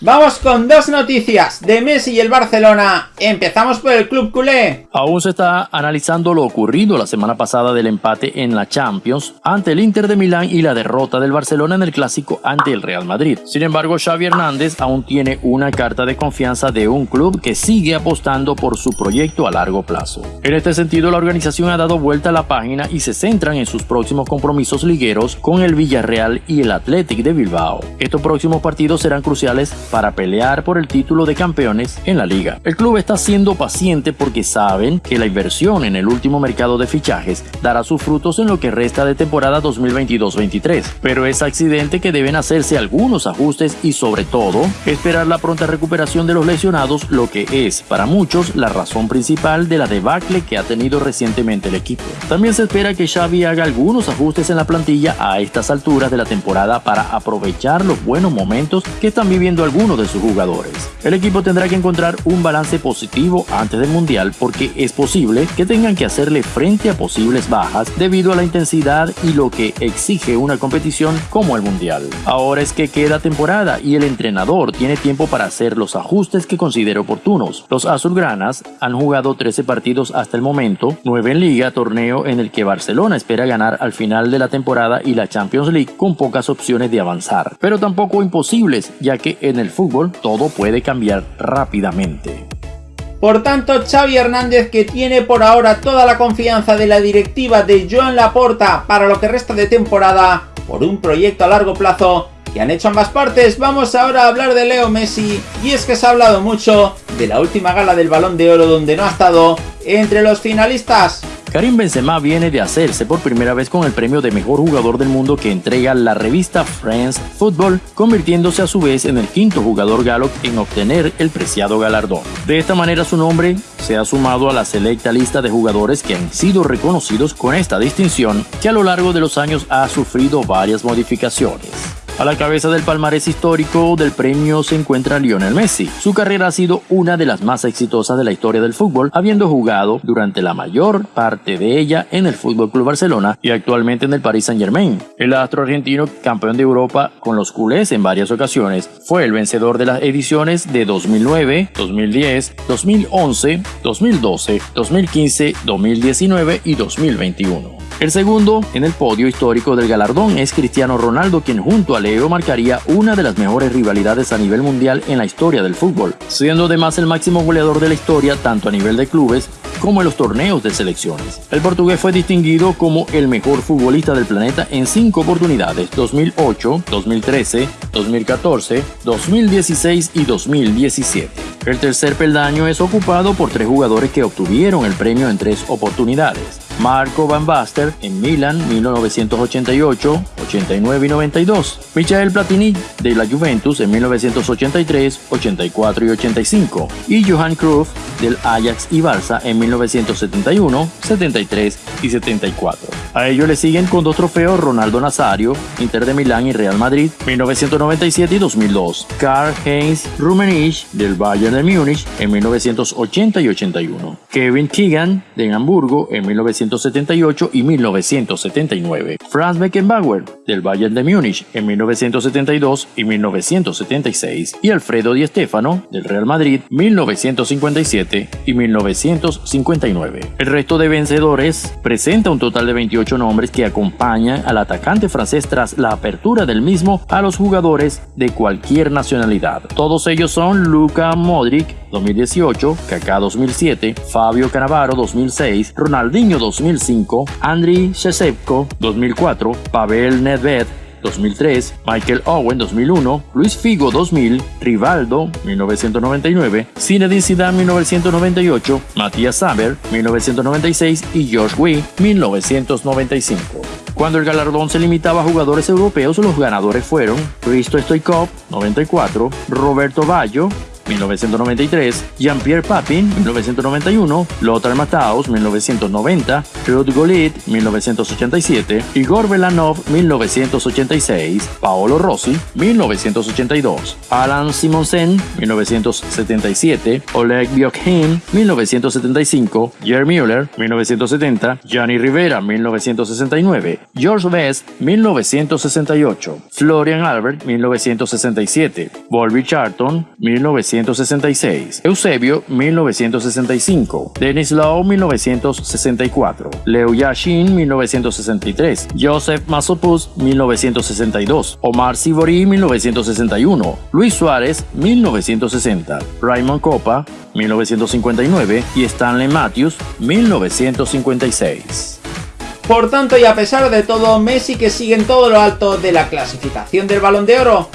Vamos con dos noticias de Messi y el Barcelona. Empezamos por el club culé. Aún se está analizando lo ocurrido la semana pasada del empate en la Champions ante el Inter de Milán y la derrota del Barcelona en el clásico ante el Real Madrid. Sin embargo, Xavi Hernández aún tiene una carta de confianza de un club que sigue apostando por su proyecto a largo plazo. En este sentido, la organización ha dado vuelta a la página y se centran en sus próximos compromisos ligueros con el Villarreal y el Athletic de Bilbao. Estos próximos partidos serán cruciales para pelear por el título de campeones en la liga. El club está siendo paciente porque saben que la inversión en el último mercado de fichajes dará sus frutos en lo que resta de temporada 2022-23, pero es accidente que deben hacerse algunos ajustes y sobre todo esperar la pronta recuperación de los lesionados, lo que es para muchos la razón principal de la debacle que ha tenido recientemente el equipo. También se espera que Xavi haga algunos ajustes en la plantilla a estas alturas de la temporada para aprovechar los buenos momentos que están viviendo algunos algunos de sus jugadores. El equipo tendrá que encontrar un balance positivo antes del Mundial porque es posible que tengan que hacerle frente a posibles bajas debido a la intensidad y lo que exige una competición como el Mundial. Ahora es que queda temporada y el entrenador tiene tiempo para hacer los ajustes que considere oportunos. Los azulgranas han jugado 13 partidos hasta el momento, 9 en liga, torneo en el que Barcelona espera ganar al final de la temporada y la Champions League con pocas opciones de avanzar, pero tampoco imposibles, ya que en el fútbol todo puede cambiar rápidamente. Por tanto, Xavi Hernández, que tiene por ahora toda la confianza de la directiva de Joan Laporta para lo que resta de temporada, por un proyecto a largo plazo que han hecho ambas partes, vamos ahora a hablar de Leo Messi, y es que se ha hablado mucho de la última gala del Balón de Oro donde no ha estado entre los finalistas. Karim Benzema viene de hacerse por primera vez con el premio de mejor jugador del mundo que entrega la revista France Football, convirtiéndose a su vez en el quinto jugador galo en obtener el preciado galardón. De esta manera su nombre se ha sumado a la selecta lista de jugadores que han sido reconocidos con esta distinción que a lo largo de los años ha sufrido varias modificaciones. A la cabeza del palmarés histórico del premio se encuentra Lionel Messi. Su carrera ha sido una de las más exitosas de la historia del fútbol, habiendo jugado durante la mayor parte de ella en el Fútbol Club Barcelona y actualmente en el Paris Saint-Germain. El astro argentino, campeón de Europa con los culés en varias ocasiones, fue el vencedor de las ediciones de 2009, 2010, 2011, 2012, 2015, 2019 y 2021. El segundo en el podio histórico del galardón es Cristiano Ronaldo, quien junto a Leo marcaría una de las mejores rivalidades a nivel mundial en la historia del fútbol, siendo además el máximo goleador de la historia tanto a nivel de clubes como en los torneos de selecciones. El portugués fue distinguido como el mejor futbolista del planeta en cinco oportunidades, 2008, 2013, 2014, 2016 y 2017. El tercer peldaño es ocupado por tres jugadores que obtuvieron el premio en tres oportunidades. Marco Van Basten en Milan 1988, 89 y 92. Michael Platini de la Juventus en 1983, 84 y 85. Y Johan Cruyff del Ajax y Barça en 1971, 73 y 74. A ello le siguen con dos trofeos Ronaldo Nazario, Inter de Milán y Real Madrid, 1997 y 2002. Karl-Heinz Rummenigge del Bayern de Múnich en 1980 y 81. Kevin Keegan de Hamburgo en 1978 y 1979. Franz Beckenbauer del Bayern de Múnich en 1972 y 1976. Y Alfredo Di Stefano del Real Madrid 1957 y 1959. El resto de vencedores presenta un total de 28 nombres que acompañan al atacante francés tras la apertura del mismo a los jugadores de cualquier nacionalidad. Todos ellos son Luka Modric 2018, Kaká 2007, Fabio Cannavaro 2006, Ronaldinho 2005, Andriy Shevchenko 2004, Pavel Nedved 2003, Michael Owen 2001, Luis Figo 2000, Rivaldo 1999, Zinedine Zidane 1998, Matías Saber 1996 y George Wee 1995. Cuando el galardón se limitaba a jugadores europeos, los ganadores fueron Risto Stoikov 94, Roberto Baggio 1993, Jean-Pierre Papin, 1991, Lothar Matthaus, 1990, Ruud Gullit, 1987, Igor Belanov, 1986, Paolo Rossi, 1982, Alan Simonsen, 1977, Oleg Bjokhin, 1975, Jeremy Müller, 1970, Gianni Rivera, 1969, George Best, 1968, Florian Albert, 1967, Volby Charlton, 1966, Eusebio, 1965, Dennis Lau, 1964, Leo Yashin, 1963, Joseph Masopus, 1962, Omar Sivori, 1961, Luis Suárez, 1960, Raymond Copa, 1959 y Stanley Matthews, 1956. Por tanto, y a pesar de todo, Messi que sigue en todo lo alto de la clasificación del Balón de Oro,